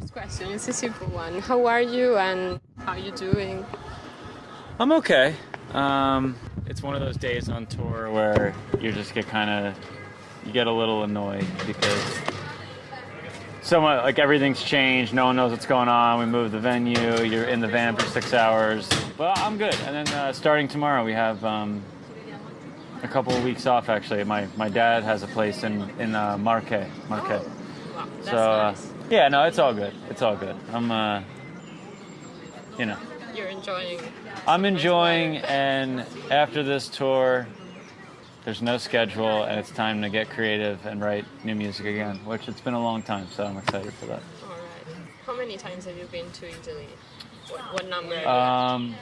first question is a simple one. How are you and how are you doing? I'm okay. Um, it's one of those days on tour where you just get kind of you get a little annoyed because so much like everything's changed. No one knows what's going on. We moved the venue. You're in the van for six hours. But I'm good. And then uh, starting tomorrow, we have um, a couple of weeks off. Actually, my my dad has a place in in uh, Marche. Marche. Oh, wow, that's so uh, yeah, no, it's all good. It's all good. I'm uh, you know. You're enjoying. I'm enjoying, and after this tour, there's no schedule, and it's time to get creative and write new music again, which it's been a long time, so I'm excited for that. All right. How many times have you been to Italy? What, what number? are you at? Um,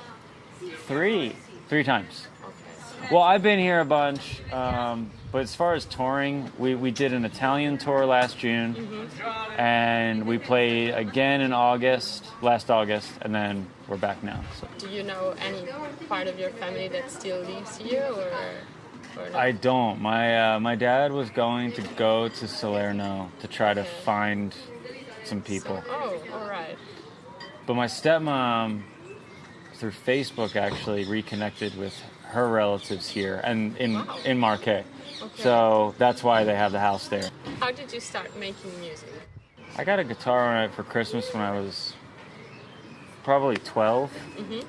three, three times. okay. Well, I've been here a bunch, um, but as far as touring, we, we did an Italian tour last June, and we played again in August, last August, and then we're back now. So. Do you know any part of your family that still lives here, or, or? I don't. My uh, my dad was going to go to Salerno to try to find some people, Oh, all right. but my stepmom, through Facebook, actually reconnected with her relatives here and in Wow. in Marche. Okay. So that's why they have the house there. How did you start making music? I got a guitar on it for Christmas when I was probably 12. Mm-hmm.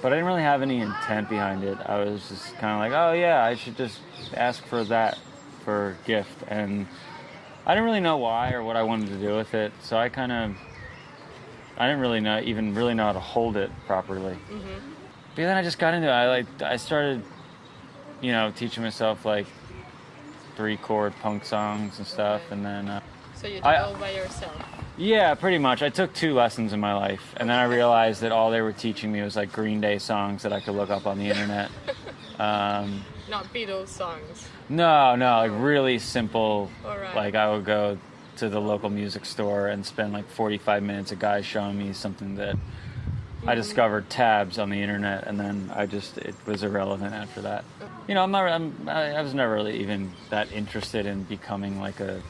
But I didn't really have any intent behind it. I was just kind of like, oh yeah, I should just ask for that for a gift. And I didn't really know why or what I wanted to do with it. So I kind of, I didn't really know, even really know how to hold it properly. Mm-hmm. But then I just got into it. I like, I started, you know, teaching myself like three chord punk songs and stuff. And then, uh, So you did I- all by yourself? yeah, pretty much. I took two lessons in my life, and then I realized that all they were teaching me was like Green Day songs that I could look up on the internet. Um, Not Beatles songs. no, no, like really simple. Alright. Like I would go to the local music store and spend like 45 minutes. A guy showing me something that I discovered tabs on the internet, and then I just it was irrelevant after that. You know, I'm not. I'm, I was never really even that interested in becoming like a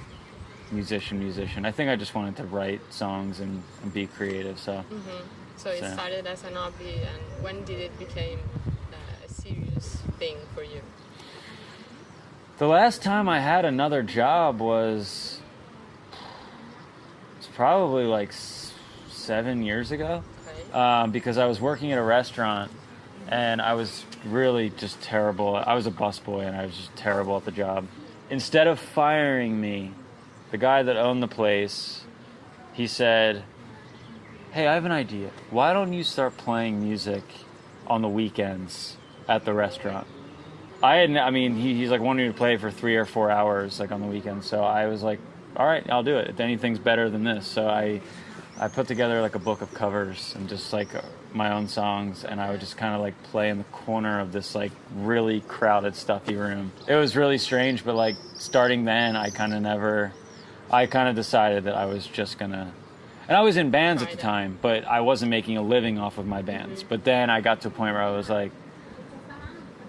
musician. Musician. I think I just wanted to write songs and, and be creative. So. So it So- started as an hobby, and when did it become uh, a serious thing for you? The last time I had another job was it's probably like s- seven years ago. Um, because I was working at a restaurant and I was really just terrible. I was a busboy and I was just terrible at the job. Instead of firing me, the guy that owned the place, he said, "Hey, I have an idea. Why don't you start playing music on the weekends at the restaurant?" I had, I mean, he, he's like wanting me to play for three or four hours, like on the weekend. So I was like, all right, I'll do it. If anything's better than this, so I, I put together like a book of covers and just like my own songs, and I would just kind of like play in the corner of this like really crowded, stuffy room. It was really strange, but like starting then, I kind of never, I kind of decided that I was just gonna. And I was in bands at the time, but I wasn't making a living off of my bands. But then I got to a point where I was like,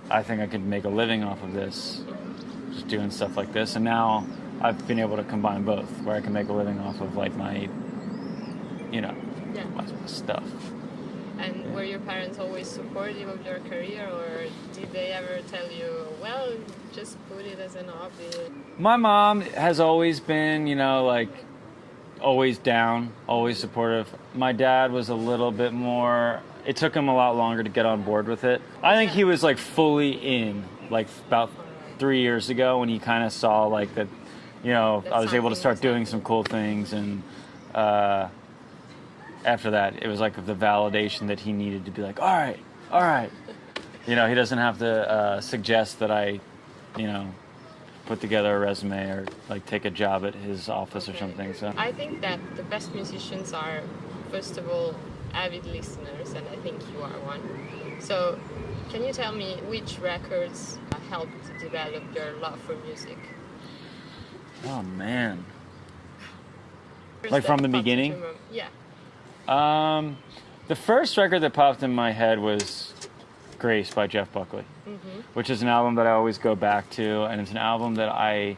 I think I could make a living off of this, just doing stuff like this. And now I've been able to combine both, where I can make a living off of like my, you know, Yeah. stuff. And were your parents always supportive of your career, or did they ever tell you, well, just put it as an hobby? My mom has always been, you know, like always down, always supportive. My dad was a little bit more. It took him a lot longer to get on board with it. I think he was like fully in, like about three years ago when he kind of saw like that, you know, That I was able to start doing some cool things, and uh, after that, it was like the validation that he needed to be like, all right, all right. You know, he doesn't have to uh, suggest that I, you know, put together a resume or like take a job at his office or something. So I think that the best musicians are, first of all, avid listeners, and I think you are one. So, can you tell me which records helped develop your love for music? oh man, First Like from the beginning? Yeah. Um, the first record that popped in my head was Grace by Jeff Buckley, which is an album that I always go back to, and it's an album that I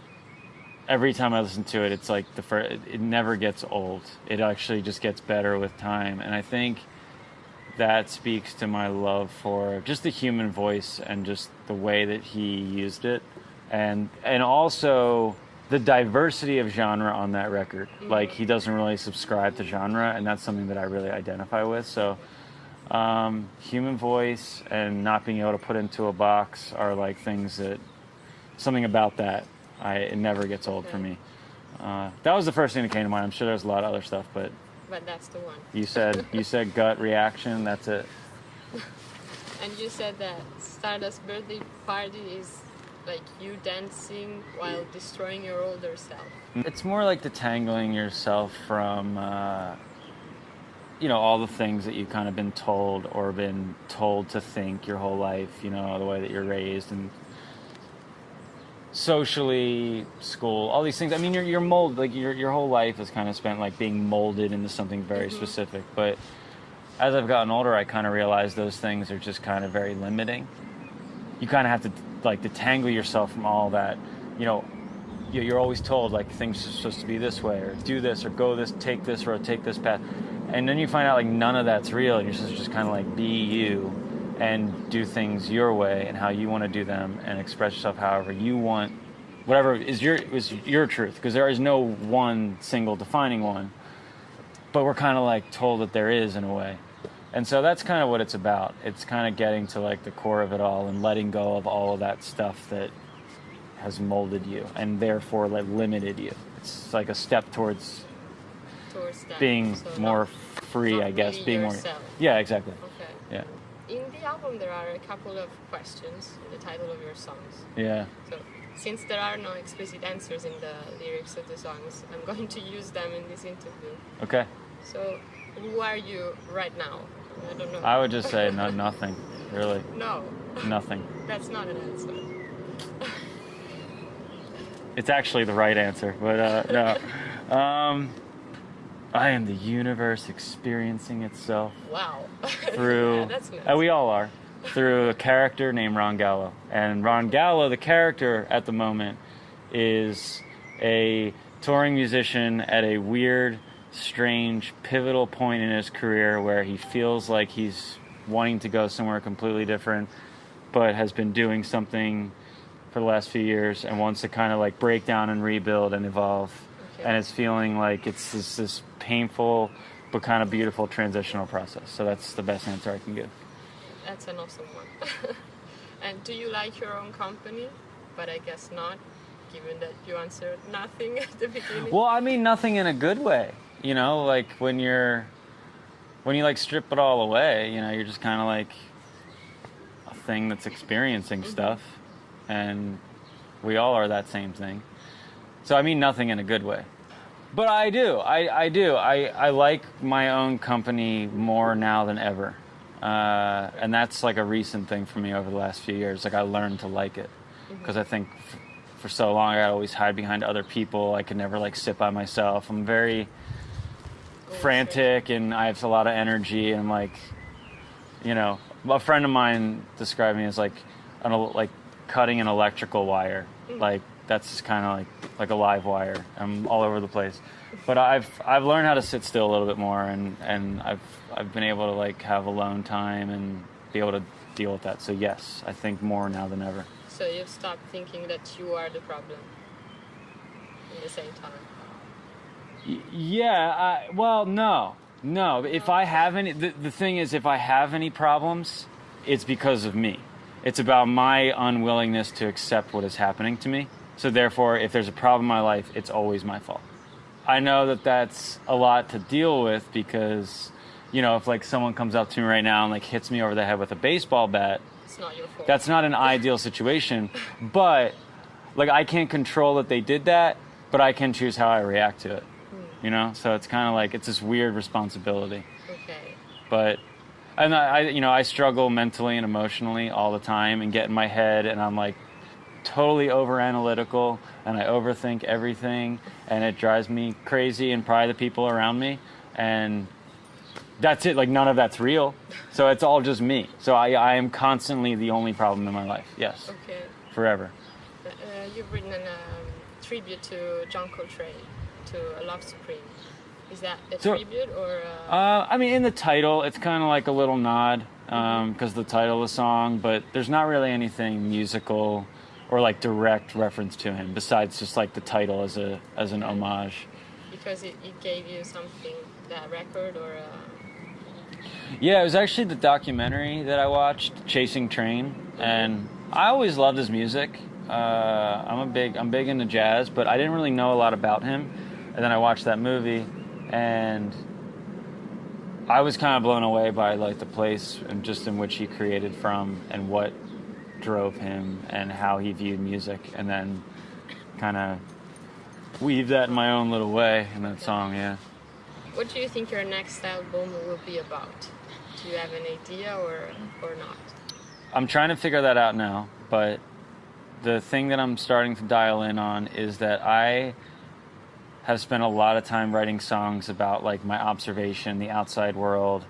every time I listen to it, it's like the first, it never gets old. It actually just gets better with time. And I think that speaks to my love for just the human voice and just the way that he used it. And, and also the diversity of genre on that record. Like he doesn't really subscribe to genre and that's something that I really identify with. So, um, human voice and not being able to put into a box are like things that something about that I it never gets old for me. Uh, that was the first thing that came to mind. I'm sure there's a lot of other stuff, but But that's the one. you said you said gut reaction. That's it. And you said that Stardust birthday party is like you dancing while destroying your older self. It's more like detangling yourself from, uh, you know, all the things that you've kind of been told or been told to think your whole life. You know, the way that you're raised and socially, school, all these things. I mean, you're you're molded. Like your your whole life is kind of spent like being molded into something very specific. But as I've gotten older, I kind of realized those things are just kind of very limiting. You kind of have to like detangle yourself from all that. You know, you- you're always told like things are supposed to be this way or do this or go this take this road take this path. And then you find out like none of that's real and you're supposed to just kind of like be you and do things your way and how you want to do them and express yourself however you want. Whatever is your is your truth because there is no one single defining one. But we're kind of like told that there is in a way and so that's kind of what it's about it's kind of getting to like the core of it all and letting go of all of that stuff that has molded you and therefore like limited you it's like a step towards towards that. being So more not- free not i guess being yourself. more yeah exactly Okay. yeah In the album, there are a couple of questions in the title of your songs. yeah So, since there are no explicit answers in the lyrics of the songs, I'm going to use them in this interview. okay So, who are you right now? I don't know. i would just say no, nothing really no, nothing that's not an answer. it's actually the right answer but uh no um i am the universe experiencing itself Wow. through yeah, and we all are through a character named Ron Gallo. And Ron Gallo, the character at the moment, is a touring musician at a weird, strange, pivotal point in his career where he feels like he's wanting to go somewhere completely different, but has been doing something for the last few years and wants to kind of like break down and rebuild and evolve. Okay. And it's feeling like it's this, this painful but kind of beautiful transitional process. So that's the best answer I can give. That's an awesome one. and do you like your own company? But I guess not, given that you answered nothing at the beginning. Well, I mean, nothing in a good way. You know, like when you're, when you like strip it all away, you know, you're just kind of like a thing that's experiencing stuff. And we all are that same thing. So, I mean, nothing in a good way. But I do. I, I do. I, I like my own company more now than ever. Uh, and that's like a recent thing for me over the last few years. Like, I learned to like it. Because I think f- for so long I always hide behind other people. I could never like sit by myself. I'm very frantic and I have a lot of energy and I'm like, you know, a friend of mine described me as like, an, like cutting an electrical wire. Mm. Like that's just kind of like like a live wire. I'm all over the place. But I've I've learned how to sit still a little bit more and and I've I've been able to like have alone time and be able to deal with that. So yes, I think more now than ever. So you've stopped thinking that you are the problem in the same time. Yeah, I, well, no, no. If I have any, the, the thing is, if I have any problems, it's because of me. It's about my unwillingness to accept what is happening to me. So therefore, if there's a problem in my life, it's always my fault. I know that that's a lot to deal with because, you know, if like someone comes up to me right now and like hits me over the head with a baseball bat, It's not your fault. that's not an ideal situation. But like I can't control that they did that, but I can choose how I react to it. You know, so it's kind of like it's this weird responsibility. okay. But and I, I, you know, I struggle mentally and emotionally all the time and get in my head, and I'm like totally over analytical, and I overthink everything, and it drives me crazy, and probably the people around me, and that's it. Like none of that's real, so it's all just me. So I, I am constantly the only problem in my life. Yes, Okay. forever. Uh, you've written a um, tribute to John Coltrane, to Love Supreme. Is that a So- tribute or? Uh, Uh, I mean, in the title, it's kind of like a little nod because the title of the song, but there's not really anything musical or like direct reference to him besides just like the title as a as an homage. because it, it gave you something that record or? Uh, Yeah, it was actually the documentary that I watched, Chasing Trane, and I always loved his music. Uh, I'm a big I'm big into jazz, but I didn't really know a lot about him. And then I watched that movie, and I was kind of blown away by like the place and just in which he created from, and what drove him, and how he viewed music, and then kind of weave that in my own little way in that song. Yeah. what do you think your next album will be about? Do you have an idea or or not? I'm trying to figure that out now, but the thing that I'm starting to dial in on is that I have spent a lot of time writing songs about like my observation, the outside world,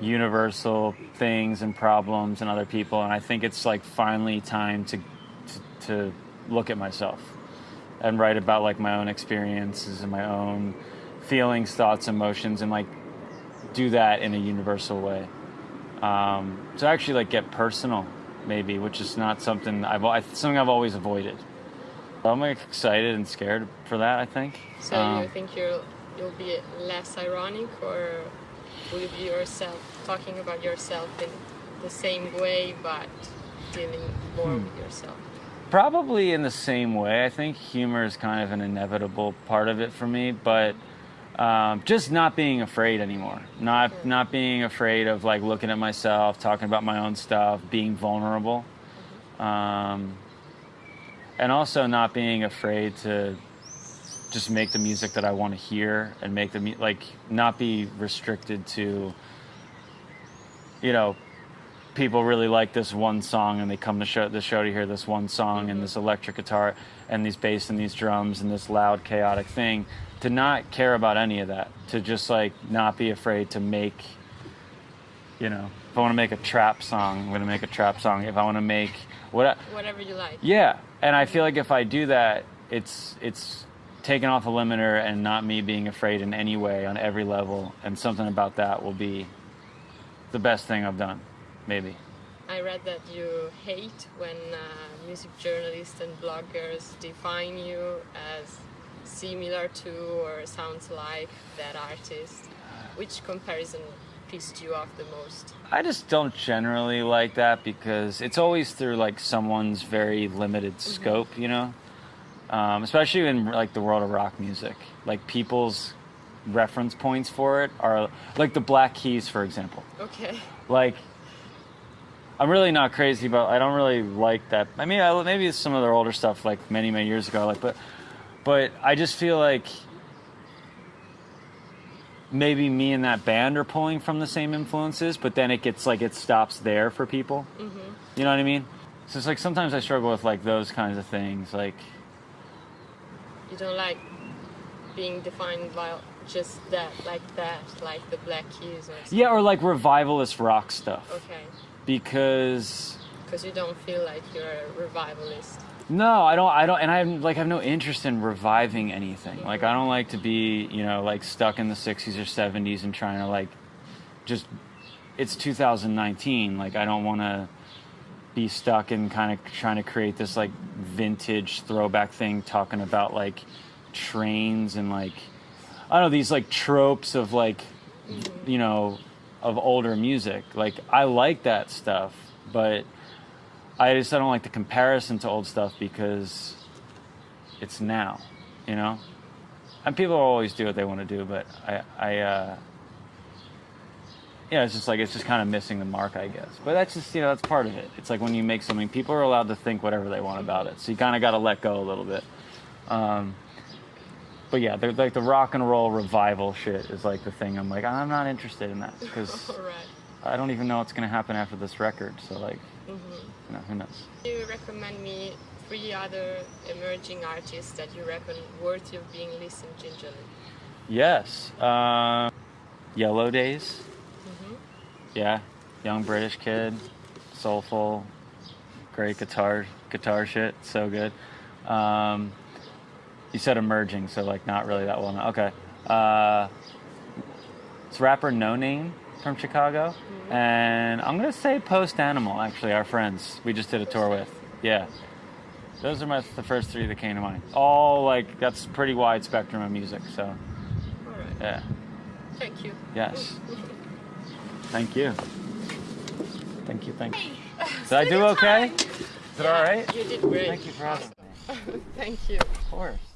universal things and problems and other people, and I think it's like finally time to to, to look at myself and write about like my own experiences and my own feelings, thoughts, emotions, and like do that in a universal way. Um, to actually like get personal maybe which is not something i've something i've always avoided i'm like, excited and scared for that i think. So Um, you think you'll you'll be less ironic, or will you be yourself talking about yourself in the same way, but dealing more Hmm. with yourself? probably in the same way. I think humor is kind of an inevitable part of it for me but um, just not being afraid anymore. Not not being afraid of like looking at myself talking about my own stuff being vulnerable. Um, and also not being afraid to just make the music that I want to hear and make the like not be restricted to you know people really like this one song and they come to show the show to hear this one song and mm-hmm. this electric guitar and these bass and these drums and this loud chaotic thing to not care about any of that to just like not be afraid to make you know if I want to make a trap song I'm going to make a trap song. If I want to make what Whatever you like. yeah, and I feel like if I do that, it's it's taken off a limiter and not me being afraid in any way on every level, and something about that will be the best thing I've done, maybe. I read that you hate when uh, music journalists and bloggers define you as similar to or sounds like that artist. Which comparison pissed you off the most? I just don't generally like that because it's always through like someone's very limited scope, you know. Um, especially in like the world of rock music, like people's reference points for it are like the Black Keys, for example. Okay. like I'm really not crazy about. I don't really like that. I mean, I, maybe it's some of their older stuff, like many many years ago. Like, but but I just feel like maybe me and that band are pulling from the same influences, but then it gets like it stops there for people. Mm-hmm. You know what I mean? So it's like sometimes I struggle with like those kinds of things, like. You don't like being defined by just that, like that, like the Black Keys or something. Yeah, or like revivalist rock stuff. Okay. Because Because you don't feel like you're a revivalist. No, I don't. I don't, and I have, like have no interest in reviving anything. Like I don't like to be, you know, like stuck in the '60s or '70s and trying to like just. It's 2019. Like I don't want to be stuck in kind of trying to create this like vintage throwback thing, talking about like trains and like I don't know these like tropes of like you know of older music. Like I like that stuff, but I just I don't like the comparison to old stuff because it's now, you know. And people always do what they want to do, but I, I, uh, yeah, it's just like it's just kind of missing the mark, I guess. But that's just you know that's part of it. It's like when you make something, people are allowed to think whatever they want about it, so you kind of got to let go a little bit. Um, but yeah, like the rock and roll revival shit is like the thing. I'm like I'm not interested in that because right. I don't even know what's gonna happen after this record. So like. You know, who knows? Do you recommend me three other emerging artists that you reckon worthy of being listened gingerly? Yes. Uh, Yellow Days. Mm-hmm. Yeah. Young British kid. Soulful. Great guitar guitar shit. So good. Um, You said emerging, so like not really that well known. Okay. Uh, it's rapper No Name from Chicago, and I'm gonna say Post Animal. Actually, our friends we just did a tour with. Yeah. Those are my the first three that came to mind. All like that's pretty wide spectrum of music. So right. yeah. Thank you. Yes. Thank you. Thank you. Thank you. Did I do okay? time. Is it all right? You did great. Thank you for having me. Thank you. Of course.